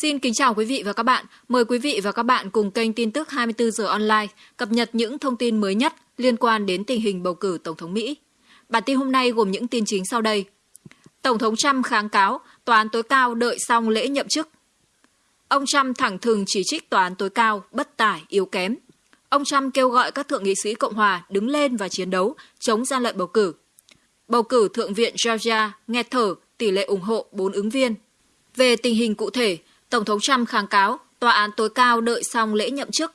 Xin kính chào quý vị và các bạn. Mời quý vị và các bạn cùng kênh tin tức 24 giờ online cập nhật những thông tin mới nhất liên quan đến tình hình bầu cử Tổng thống Mỹ. Bản tin hôm nay gồm những tin chính sau đây. Tổng thống Trump kháng cáo tòa án tối cao đợi xong lễ nhậm chức. Ông Trump thẳng thừng chỉ trích tòa án tối cao bất tải, yếu kém. Ông Trump kêu gọi các thượng nghị sĩ Cộng hòa đứng lên và chiến đấu chống gian lận bầu cử. Bầu cử Thượng viện Georgia nghe thở tỷ lệ ủng hộ 4 ứng viên. Về tình hình cụ thể, Tổng thống Trump kháng cáo tòa án tối cao đợi xong lễ nhậm chức.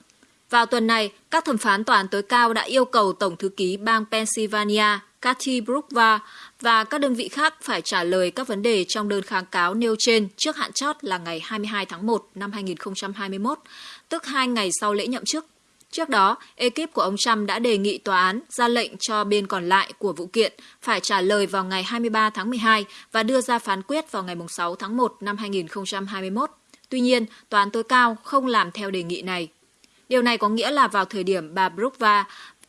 Vào tuần này, các thẩm phán tòa án tối cao đã yêu cầu Tổng thư ký bang Pennsylvania Kathy Brookva và các đơn vị khác phải trả lời các vấn đề trong đơn kháng cáo nêu trên trước hạn chót là ngày 22 tháng 1 năm 2021, tức hai ngày sau lễ nhậm chức. Trước đó, ekip của ông Trump đã đề nghị tòa án ra lệnh cho bên còn lại của vụ kiện phải trả lời vào ngày 23 tháng 12 và đưa ra phán quyết vào ngày 6 tháng 1 năm 2021. Tuy nhiên, tòa án tối cao không làm theo đề nghị này. Điều này có nghĩa là vào thời điểm bà Brookva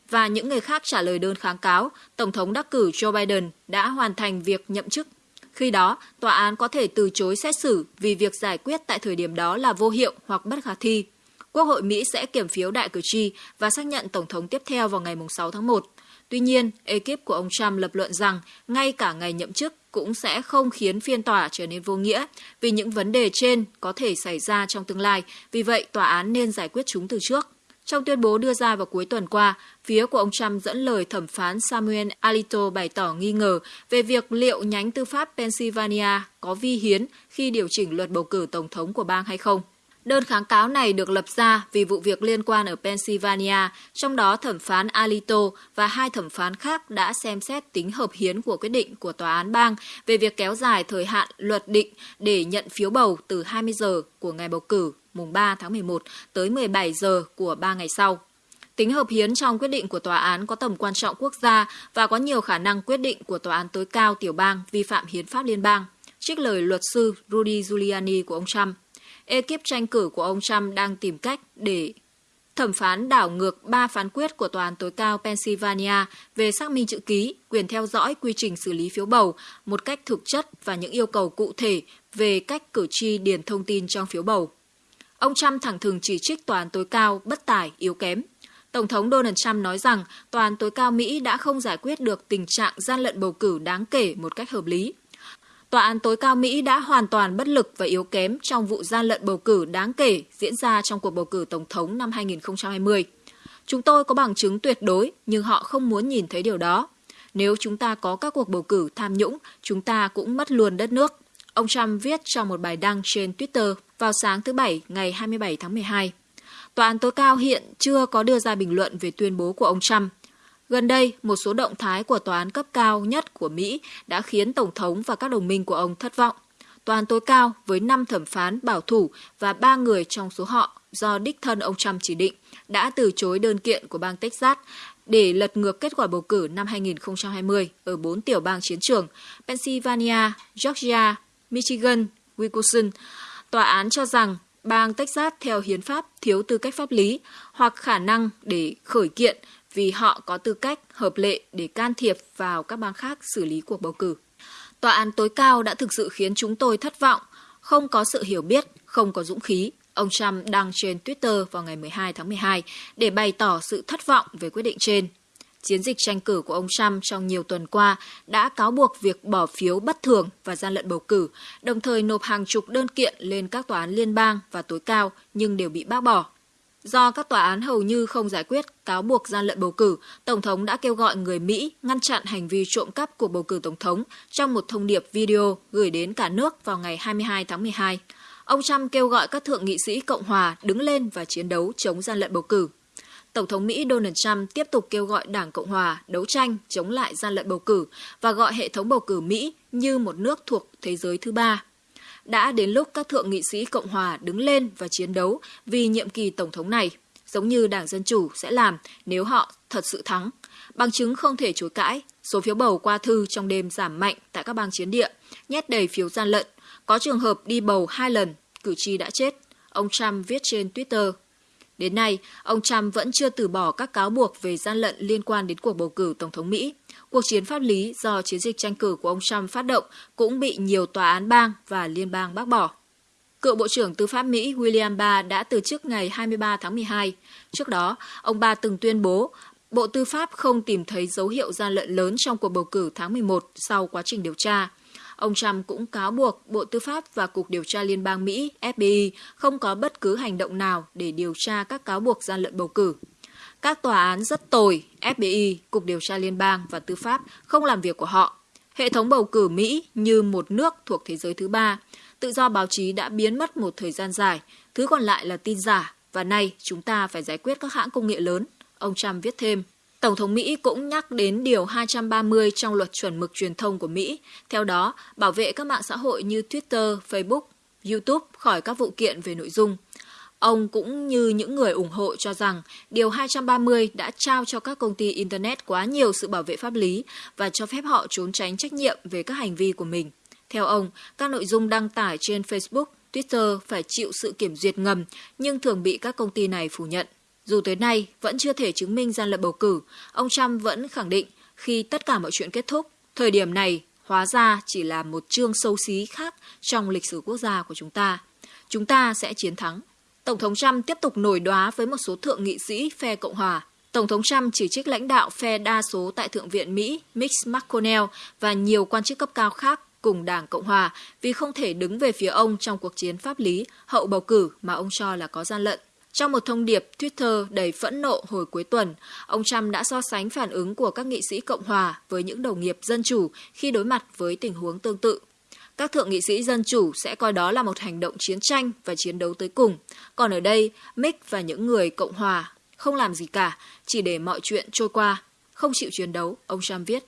và những người khác trả lời đơn kháng cáo, Tổng thống đắc cử Joe Biden đã hoàn thành việc nhậm chức. Khi đó, tòa án có thể từ chối xét xử vì việc giải quyết tại thời điểm đó là vô hiệu hoặc bất khả thi. Quốc hội Mỹ sẽ kiểm phiếu đại cử tri và xác nhận Tổng thống tiếp theo vào ngày 6 tháng 1. Tuy nhiên, ekip của ông Trump lập luận rằng ngay cả ngày nhậm chức cũng sẽ không khiến phiên tòa trở nên vô nghĩa vì những vấn đề trên có thể xảy ra trong tương lai, vì vậy tòa án nên giải quyết chúng từ trước. Trong tuyên bố đưa ra vào cuối tuần qua, phía của ông Trump dẫn lời thẩm phán Samuel Alito bày tỏ nghi ngờ về việc liệu nhánh tư pháp Pennsylvania có vi hiến khi điều chỉnh luật bầu cử tổng thống của bang hay không. Đơn kháng cáo này được lập ra vì vụ việc liên quan ở Pennsylvania, trong đó thẩm phán Alito và hai thẩm phán khác đã xem xét tính hợp hiến của quyết định của tòa án bang về việc kéo dài thời hạn luật định để nhận phiếu bầu từ 20 giờ của ngày bầu cử mùng 3 tháng 11 tới 17 giờ của 3 ngày sau. Tính hợp hiến trong quyết định của tòa án có tầm quan trọng quốc gia và có nhiều khả năng quyết định của tòa án tối cao tiểu bang vi phạm hiến pháp liên bang, trích lời luật sư Rudy Giuliani của ông Trump ekip tranh cử của ông Trump đang tìm cách để thẩm phán đảo ngược ba phán quyết của Tòa án tối cao Pennsylvania về xác minh chữ ký, quyền theo dõi quy trình xử lý phiếu bầu một cách thực chất và những yêu cầu cụ thể về cách cử tri điền thông tin trong phiếu bầu. Ông Trump thẳng thừng chỉ trích Tòa án tối cao bất tài, yếu kém. Tổng thống Donald Trump nói rằng Tòa án tối cao Mỹ đã không giải quyết được tình trạng gian lận bầu cử đáng kể một cách hợp lý. Tòa án tối cao Mỹ đã hoàn toàn bất lực và yếu kém trong vụ gian lận bầu cử đáng kể diễn ra trong cuộc bầu cử Tổng thống năm 2020. Chúng tôi có bằng chứng tuyệt đối, nhưng họ không muốn nhìn thấy điều đó. Nếu chúng ta có các cuộc bầu cử tham nhũng, chúng ta cũng mất luôn đất nước. Ông Trump viết trong một bài đăng trên Twitter vào sáng thứ Bảy ngày 27 tháng 12. Tòa án tối cao hiện chưa có đưa ra bình luận về tuyên bố của ông Trump, Gần đây, một số động thái của tòa án cấp cao nhất của Mỹ đã khiến Tổng thống và các đồng minh của ông thất vọng. Tòa án tối cao với 5 thẩm phán bảo thủ và 3 người trong số họ do đích thân ông Trump chỉ định đã từ chối đơn kiện của bang Texas để lật ngược kết quả bầu cử năm 2020 ở 4 tiểu bang chiến trường Pennsylvania, Georgia, Michigan, Wisconsin. Tòa án cho rằng bang Texas theo hiến pháp thiếu tư cách pháp lý hoặc khả năng để khởi kiện vì họ có tư cách hợp lệ để can thiệp vào các bang khác xử lý cuộc bầu cử. Tòa án tối cao đã thực sự khiến chúng tôi thất vọng, không có sự hiểu biết, không có dũng khí. Ông Trump đăng trên Twitter vào ngày 12 tháng 12 để bày tỏ sự thất vọng về quyết định trên. Chiến dịch tranh cử của ông Trump trong nhiều tuần qua đã cáo buộc việc bỏ phiếu bất thường và gian lận bầu cử, đồng thời nộp hàng chục đơn kiện lên các tòa án liên bang và tối cao nhưng đều bị bác bỏ. Do các tòa án hầu như không giải quyết cáo buộc gian lận bầu cử, Tổng thống đã kêu gọi người Mỹ ngăn chặn hành vi trộm cắp cuộc bầu cử Tổng thống trong một thông điệp video gửi đến cả nước vào ngày 22 tháng 12. Ông Trump kêu gọi các thượng nghị sĩ Cộng hòa đứng lên và chiến đấu chống gian lận bầu cử. Tổng thống Mỹ Donald Trump tiếp tục kêu gọi Đảng Cộng hòa đấu tranh chống lại gian lận bầu cử và gọi hệ thống bầu cử Mỹ như một nước thuộc thế giới thứ ba đã đến lúc các thượng nghị sĩ Cộng hòa đứng lên và chiến đấu vì nhiệm kỳ Tổng thống này, giống như Đảng Dân Chủ sẽ làm nếu họ thật sự thắng. Bằng chứng không thể chối cãi, số phiếu bầu qua thư trong đêm giảm mạnh tại các bang chiến địa, nhét đầy phiếu gian lận. Có trường hợp đi bầu hai lần, cử tri đã chết. Ông Trump viết trên Twitter. Đến nay, ông Trump vẫn chưa từ bỏ các cáo buộc về gian lận liên quan đến cuộc bầu cử Tổng thống Mỹ. Cuộc chiến pháp lý do chiến dịch tranh cử của ông Trump phát động cũng bị nhiều tòa án bang và liên bang bác bỏ. Cựu Bộ trưởng Tư pháp Mỹ William Barr đã từ chức ngày 23 tháng 12. Trước đó, ông Barr từng tuyên bố Bộ Tư pháp không tìm thấy dấu hiệu gian lận lớn trong cuộc bầu cử tháng 11 sau quá trình điều tra. Ông Trump cũng cáo buộc Bộ Tư pháp và Cục Điều tra Liên bang Mỹ FBI không có bất cứ hành động nào để điều tra các cáo buộc gian lận bầu cử. Các tòa án rất tồi, FBI, Cục Điều tra Liên bang và Tư pháp không làm việc của họ. Hệ thống bầu cử Mỹ như một nước thuộc thế giới thứ ba. Tự do báo chí đã biến mất một thời gian dài, thứ còn lại là tin giả, và nay chúng ta phải giải quyết các hãng công nghệ lớn. Ông Trump viết thêm. Tổng thống Mỹ cũng nhắc đến Điều 230 trong luật chuẩn mực truyền thông của Mỹ. Theo đó, bảo vệ các mạng xã hội như Twitter, Facebook, YouTube khỏi các vụ kiện về nội dung. Ông cũng như những người ủng hộ cho rằng Điều 230 đã trao cho các công ty Internet quá nhiều sự bảo vệ pháp lý và cho phép họ trốn tránh trách nhiệm về các hành vi của mình. Theo ông, các nội dung đăng tải trên Facebook, Twitter phải chịu sự kiểm duyệt ngầm nhưng thường bị các công ty này phủ nhận. Dù tới nay vẫn chưa thể chứng minh gian lận bầu cử, ông Trump vẫn khẳng định khi tất cả mọi chuyện kết thúc, thời điểm này hóa ra chỉ là một chương xấu xí khác trong lịch sử quốc gia của chúng ta. Chúng ta sẽ chiến thắng. Tổng thống Trump tiếp tục nổi đoá với một số thượng nghị sĩ phe Cộng hòa. Tổng thống Trump chỉ trích lãnh đạo phe đa số tại Thượng viện Mỹ Mitch McConnell và nhiều quan chức cấp cao khác cùng Đảng Cộng hòa vì không thể đứng về phía ông trong cuộc chiến pháp lý hậu bầu cử mà ông cho là có gian lận. Trong một thông điệp Twitter đầy phẫn nộ hồi cuối tuần, ông Trump đã so sánh phản ứng của các nghị sĩ Cộng hòa với những đồng nghiệp dân chủ khi đối mặt với tình huống tương tự. Các thượng nghị sĩ dân chủ sẽ coi đó là một hành động chiến tranh và chiến đấu tới cùng. Còn ở đây, Mick và những người Cộng hòa không làm gì cả, chỉ để mọi chuyện trôi qua, không chịu chiến đấu, ông Trump viết.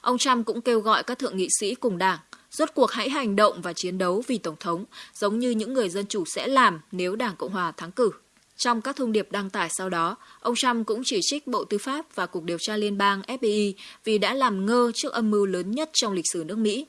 Ông Trump cũng kêu gọi các thượng nghị sĩ cùng đảng rốt cuộc hãy hành động và chiến đấu vì Tổng thống, giống như những người dân chủ sẽ làm nếu Đảng Cộng hòa thắng cử. Trong các thông điệp đăng tải sau đó, ông Trump cũng chỉ trích Bộ Tư pháp và Cục Điều tra Liên bang FBI vì đã làm ngơ trước âm mưu lớn nhất trong lịch sử nước Mỹ,